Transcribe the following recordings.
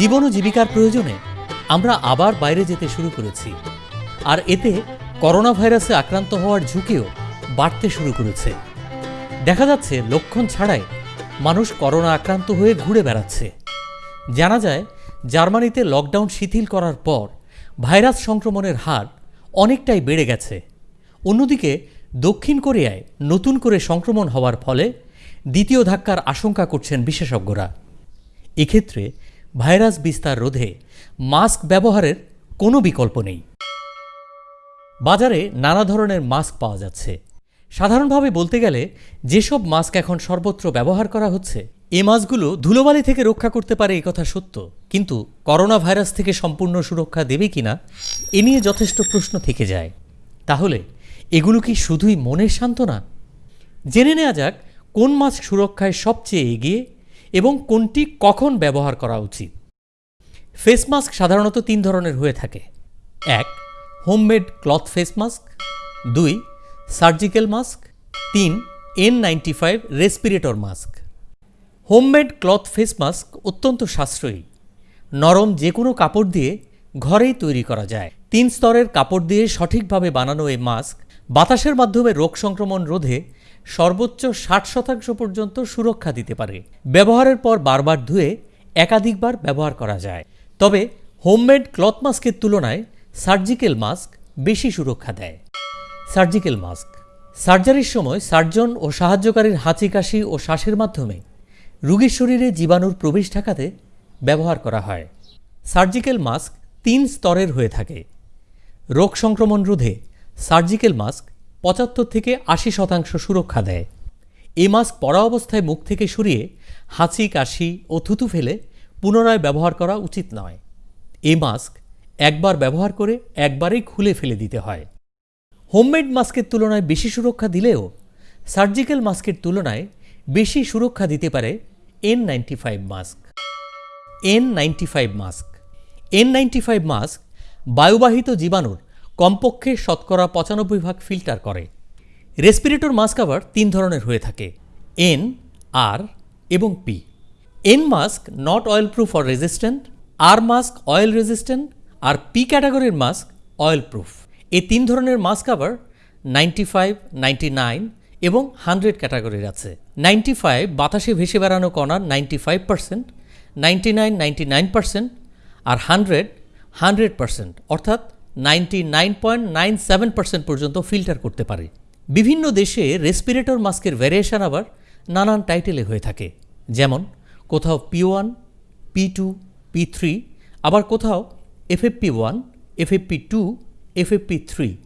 জীবন ও জীবিকার প্রয়োজনে আমরা আবার বাইরে যেতে শুরু করেছি। আর এতে করোনা ভাইরাসে আক্রান্ত হওয়ার ঝুঁকিও বাড়তে শুরু করেছে। দেখা যাচ্ছে লক্ষণ ছাড়াই মানুষ করোনা আক্রান্ত হয়ে ঘুরে বেড়াচ্ছে। জানা যায়, জার্মানিতে লকডাউন শিথিল করার পর ভাইরাস সংক্রমণের হার অনেকটাই বেড়ে গেছে। অন্যদিকে, দক্ষিণ কোরিয়ায় নতুন করে সংক্রমণ হওয়ার ফলে দ্বিতীয় ধাক্কার আশঙ্কা করছেন বিশেষজ্ঞরা। এক্ষেত্রে ভাইরাস বিস্তার রোধে মাস্ক ব্যবহারের কোনো বিকল্প নেই। বাজারে নানা ধরনের মাস্ক পাওয়া যাচ্ছে। সাধারণভাবে বলতে গেলে, যেসব মাস্ক এখন সর্বত্র ব্যবহার করা হচ্ছে, এ মাস্কগুলো ধুলোবালি থেকে রক্ষা করতে পারে এই কথা সত্য। কিন্তু করোনা ভাইরাস থেকে সম্পূর্ণ সুরক্ষা দেবে কিনা এ নিয়ে যথেষ্ট প্রশ্ন থেকে যায়। তাহলে, এগুলো কি শুধুই মনের সান্ত্বনা? জেনে নেওয়া যাক, কোন মাস্ক সুরক্ষায় সবচেয়ে এগিয়ে এবং কোনটি কখন ব্যবহার করা উচিত। ফেস মাস্ক সাধারণত তিন ধরনের হয়ে থাকে। এক, হোমমেড ক্লথ ফেস মাস্ক। দুই, সার্জিক্যাল মাস্ক। তিন N ninety five respirator mask. Homemade cloth face mask অত্যন্ত সাশ্রয়ী। নরম যে কোনো কাপড় দিয়ে ঘরেই তৈরি করা যায়। তিন স্তরের কাপড় দিয়ে সঠিকভাবে বানানো এই মাস্ক বাতাসের মাধ্যমে রোগ সংক্রমণ রোধে সর্বোচ্চ ষাট শতাংশ পর্যন্ত সুরক্ষা দিতে পারে। ব্যবহারের পর বারবার ধুয়ে একাধিকবার ব্যবহার করা যায়। তবে হোমমেড ক্লথ মাস্কের তুলনায় সার্জিক্যাল মাস্ক বেশি সুরক্ষা দেয়। Surgical mask. সার্জারির সময় সার্জন ও সাহায্যকারীর হাঁচি কাশি ও শ্বাসের মাধ্যমে রোগীর শরীরে জীবাণুর প্রবেশ ঠেকাতে ব্যবহার করা হয়। সার্জিক্যাল মাস্ক তিন স্তরের হয়ে থাকে। রোগ সংক্রমণ রোধে সার্জিক্যাল মাস্ক পঁচাত্তর থেকে আশি শতাংশ সুরক্ষা দেয়। এ মাস্ক পরা অবস্থায় মুখ থেকে সরিয়ে হাঁচি, কাশি ও থুতু ফেলে পুনরায় ব্যবহার করা উচিত নয়। এ মাস্ক একবার ব্যবহার করে একবারেই খুলে ফেলে দিতে হয়। হোমমেড মাস্কের তুলনায় বেশি সুরক্ষা দিলেও সার্জিক্যাল মাস্কের তুলনায় বেশি সুরক্ষা দিতে পারে N ninety five mask. N ninety five mask. N ninety five mask বায়ুবাহিত জীবাণুর কমপক্ষে শতকরা পঁচানব্বই ভাগ ফিল্টার করে। রেসপিরেটর মাস্ক আবার তিন ধরনের হয়ে থাকে এন আর এবং P N mask not oil proof or resistant R mask oil resistant R P ক্যাটাগরির মাস্ক অয়েল প্রুফ এই তিন ধরনের মাস্ক আবার নাইনটি ফাইভ নাইনটি নাইন এবং হান্ড্রেড ক্যাটাগরির আছে। নাইনটি ফাইভ বাতাসে ভেসে বেড়ানো কণার ninety five percent ninety nine ninety nine percent আর হান্ড্রেড হান্ড্রেড পার্সেন্ট অর্থাৎ ninety nine point nine seven percent পর্যন্ত ফিল্টার করতে পারে। বিভিন্ন দেশে রেসপিরেটর মাস্কের ভ্যারিয়েশন আবার নানান টাইটেলে হয়ে থাকে। যেমন, কোথাও P one P two P three আবার কোথাও FFP one FFP two FFP three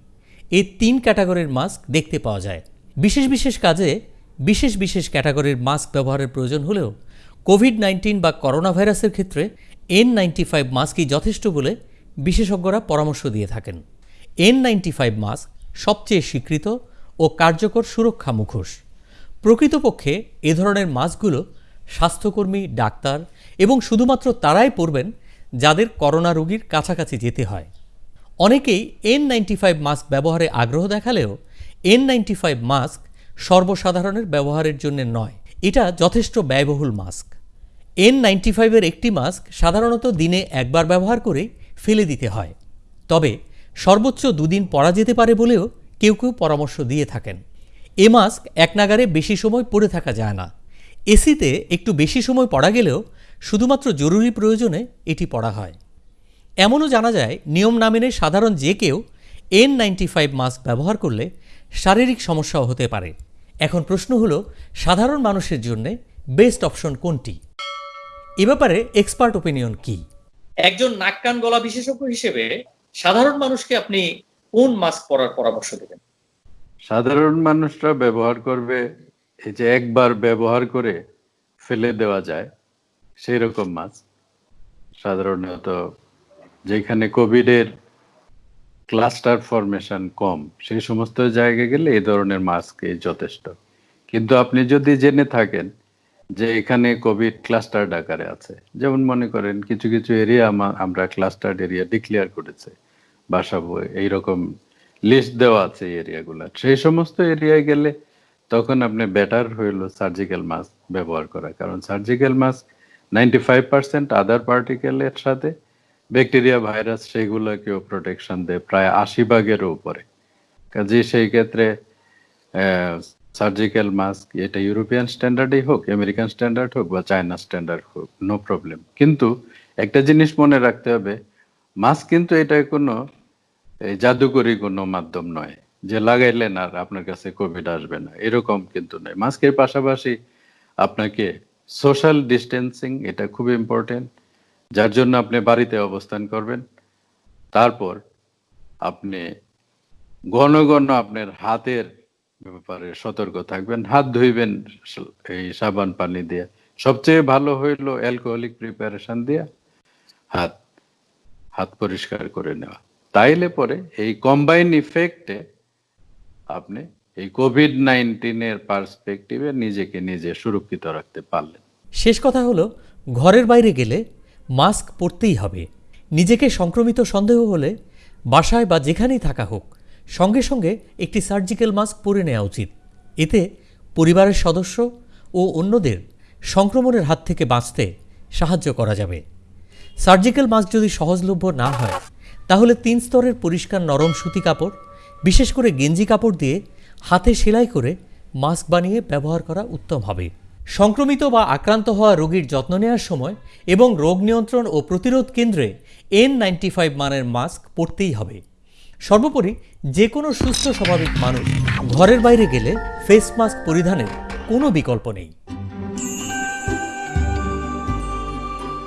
এই তিন ক্যাটাগরির মাস্ক দেখতে পাওয়া যায়। বিশেষ বিশেষ কাজে বিশেষ বিশেষ ক্যাটাগরির মাস্ক ব্যবহারের প্রয়োজন হলেও কোভিড নাইন্টিন বা করোনা ভাইরাসের ক্ষেত্রে এন নাইনটি ফাইভ মাস্কই যথেষ্ট বলে বিশেষজ্ঞরা পরামর্শ দিয়ে থাকেন। এন নাইনটি ফাইভ মাস্ক সবচেয়ে স্বীকৃত ও কার্যকর সুরক্ষা মুখোশ। প্রকৃতপক্ষে এ ধরনের মাস্কগুলো স্বাস্থ্যকর্মী, ডাক্তার এবং শুধুমাত্র তারাই পরবেন যাদের করোনা রোগীর কাছাকাছি যেতে হয়। অনেকেই এন নাইনটি ফাইভ মাস্ক ব্যবহারে আগ্রহ দেখালেও এন নাইনটি ফাইভ মাস্ক সর্বসাধারণের ব্যবহারের জন্য নয়, এটা যথেষ্ট ব্যয়বহুল মাস্ক এন নাইনটি ফাইভের একটি মাস্ক সাধারণত দিনে একবার ব্যবহার করেই ফেলে দিতে হয়। তবে সর্বোচ্চ দুদিন পরা যেতে পারে বলেও কেউ কেউ পরামর্শ দিয়ে থাকেন। এ মাস্ক এক নাগারে বেশি সময় পরে থাকা যায় না। এসিতে একটু বেশি সময় পড়া গেলেও শুধুমাত্র জরুরি প্রয়োজনে এটি পড়া হয়। এমনও জানা যায়, নিয়ম না মেনে সাধারণ যে কেউ এন নাইনটি ফাইভ মাস্ক ব্যবহার করলে শারীরিক সমস্যাও হতে পারে। এখন প্রশ্ন হলো, সাধারণ মানুষের জন্যে বেস্ট অপশন কোনটি? এ ব্যাপারে এক্সপার্ট ওপিনিয়ন কি? একজন নাক কান গলা বিশেষজ্ঞ হিসেবে সাধারণ মানুষকে আপনি কোন মাস্ক পরার পরামর্শ দেবেন? সাধারণ মানুষরা ব্যবহার করবে, এই যে একবার ব্যবহার করে ফেলে দেওয়া যায় সেই রকম মাস্ক। সাধারণত যেখানে কোভিডের ক্লাস্টার ফরমেশন কম, সেই সমস্ত জায়গায় গেলে এই ধরনের মাস্ক যথেষ্ট। কিন্তু আপনি যদি জেনে থাকেন যে এখানে কোভিড ক্লাস্টার আকারে আছে। যেমন মনে করেন, কিছু কিছু এরিয়া আমরা ক্লাস্টার এরিয়া ডিক্লেয়ার করেছে। বাসাবো এইরকম লিস্ট দেওয়া আছে এরিয়াগুলো সেই সমস্ত এরিয়ায় গেলে তখন আপনি বেটার হইল সার্জিক্যাল মাস্ক ব্যবহার করা। কারণ surgical mask ninety five percent other পার্টিকেলের সাথে ব্যাকটেরিয়া ভাইরাস সেগুলোকেও প্রোটেকশন দেয়, প্রায় আশি ভাগেরও উপরে। কাজে সেই ক্ষেত্রে সার্জিক্যাল মাস্ক এটা ইউরোপিয়ান স্ট্যান্ডার্ডই হোক আমেরিকান স্ট্যান্ডার্ড হোক বা চায়না স্ট্যান্ডার্ড হোক নো প্রবলেম কিন্তু একটা জিনিস মনে রাখতে হবে মাস্ক কিন্তু এটা কোনো জাদুকরি কোনো মাধ্যম নয়, যে লাগাইলেন আর আপনার কাছে কোভিড আসবে না, এরকম কিন্তু নয়। মাস্কের পাশাপাশি আপনাকে সোশ্যাল ডিস্টেন্সিং এটা খুব ইম্পর্টেন্ট যার জন্য আপনি বাড়িতে অবস্থান করবেন। তারপর আপনি ঘন ঘন আপনার হাতের ব্যাপারে সতর্ক থাকবেন। হাত ধুইবেন এই সাবান পানি দিয়ে। সবচেয়ে ভালো হইল অ্যালকোহলিক প্রিপারেশন দিয়ে হাত হাত পরিষ্কার করে নেওয়া। তাইলে পরে এই কম্বাইন ইফেক্টে আপনি এই কোভিড নাইন্টিনের পার্সপেক্টিভে নিজেকে নিজে সুরক্ষিত রাখতে পারলেন। শেষ কথা হলো, ঘরের বাইরে গেলে মাস্ক পরতেই হবে। নিজেকে সংক্রমিত সন্দেহ হলে বাসায় বা যেখানেই থাকা হোক সঙ্গে সঙ্গে একটি সার্জিক্যাল মাস্ক পরে নেওয়া উচিত। এতে পরিবারের সদস্য ও অন্যদের সংক্রমণের হাত থেকে বাঁচতে সাহায্য করা যাবে। সার্জিক্যাল মাস্ক যদি সহজলভ্য না হয়, তাহলে তিন স্তরের পরিষ্কার নরম সুতি কাপড়, বিশেষ করে গেঞ্জি কাপড় দিয়ে হাতে সেলাই করে মাস্ক বানিয়ে ব্যবহার করা উত্তম হবে। সংক্রমিত বা আক্রান্ত হওয়া রোগীর যত্ন নেওয়ার সময় এবং রোগ নিয়ন্ত্রণ ও প্রতিরোধ কেন্দ্রে এন নাইনটি ফাইভ মানের মাস্ক পরতেই হবে। সর্বোপরি যে কোনো সুস্থ স্বাভাবিক মানুষ ঘরের বাইরে গেলে ফেস মাস্ক পরিধানের কোনো বিকল্প নেই।